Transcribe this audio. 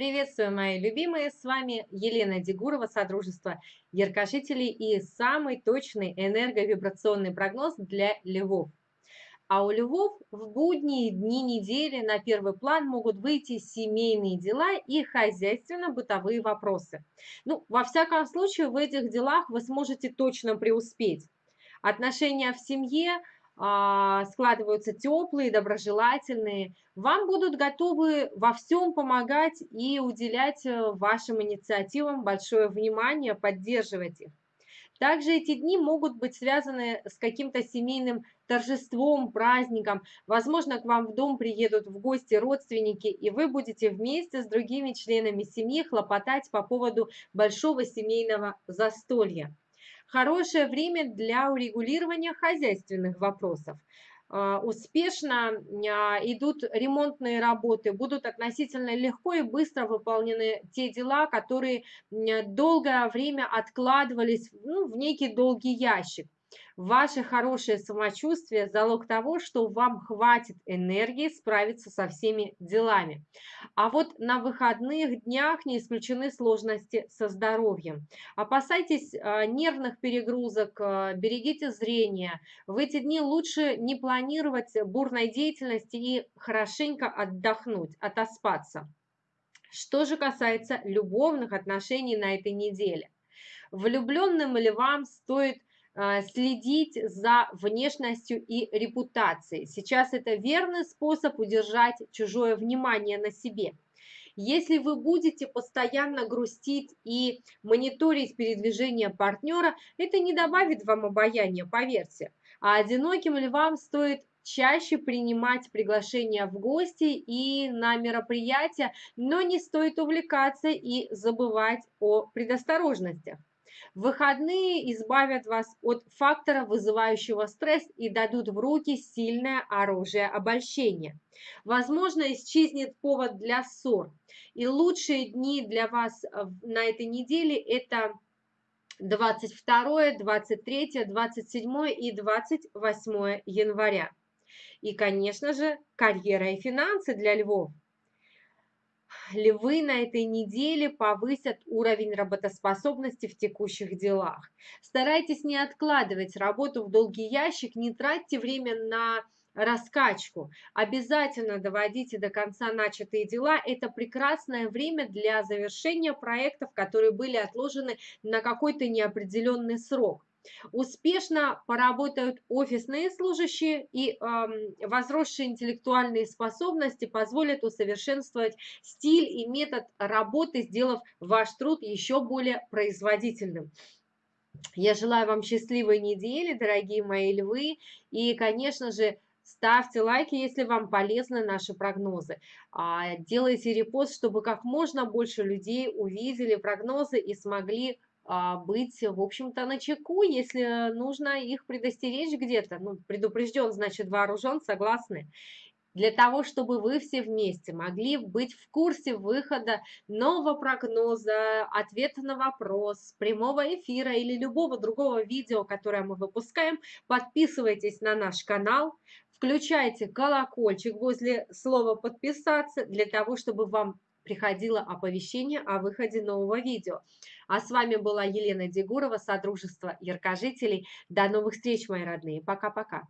Приветствую, мои любимые! С вами Елена Дегурова, Содружество Яркожителей и самый точный энерговибрационный прогноз для львов. А у львов в будние дни недели на первый план могут выйти семейные дела и хозяйственно-бытовые вопросы. Ну, во всяком случае, в этих делах вы сможете точно преуспеть. Отношения в семье – складываются теплые, доброжелательные, вам будут готовы во всем помогать и уделять э, вашим инициативам большое внимание, поддерживать их. Также эти дни могут быть связаны с каким-то семейным торжеством, праздником. Возможно, к вам в дом приедут в гости родственники, и вы будете вместе с другими членами семьи хлопотать по поводу большого семейного застолья. Хорошее время для урегулирования хозяйственных вопросов. А, успешно а, идут ремонтные работы, будут относительно легко и быстро выполнены те дела, которые долгое время откладывались ну, в некий долгий ящик. Ваше хорошее самочувствие – залог того, что вам хватит энергии справиться со всеми делами. А вот на выходных днях не исключены сложности со здоровьем. Опасайтесь а, нервных перегрузок, а, берегите зрение. В эти дни лучше не планировать бурной деятельности и хорошенько отдохнуть, отоспаться. Что же касается любовных отношений на этой неделе. Влюбленным львам стоит следить за внешностью и репутацией. Сейчас это верный способ удержать чужое внимание на себе. Если вы будете постоянно грустить и мониторить передвижение партнера, это не добавит вам обаяния, поверьте. А одиноким львам стоит чаще принимать приглашения в гости и на мероприятия, но не стоит увлекаться и забывать о предосторожностях. Выходные избавят вас от фактора, вызывающего стресс, и дадут в руки сильное оружие обольщения. Возможно, исчезнет повод для ссор. И лучшие дни для вас э, на этой неделе – это 22, 23, 27 и 28 января. И, конечно же, карьера и финансы для львов львы на этой неделе повысят уровень работоспособности в текущих делах. Старайтесь не откладывать работу в долгий ящик, не тратьте время на раскачку. Обязательно доводите до конца начатые дела. Это прекрасное время для завершения проектов, которые были отложены на какой-то неопределенный срок. Успешно поработают офисные служащие и э, возросшие интеллектуальные способности позволят усовершенствовать стиль и метод работы, сделав ваш труд еще более производительным. Я желаю вам счастливой недели, дорогие мои львы, и, конечно же, Ставьте лайки, если вам полезны наши прогнозы. А, делайте репост, чтобы как можно больше людей увидели прогнозы и смогли быть, в общем-то, на чеку, если нужно их предостеречь где-то. Ну, предупрежден, значит вооружен, согласны? Для того, чтобы вы все вместе могли быть в курсе выхода нового прогноза, ответа на вопрос, прямого эфира или любого другого видео, которое мы выпускаем, подписывайтесь на наш канал, включайте колокольчик возле слова «подписаться» для того, чтобы вам приходило оповещение о выходе нового видео. А с вами была Елена Дегурова, Содружество Яркожителей. До новых встреч, мои родные. Пока-пока.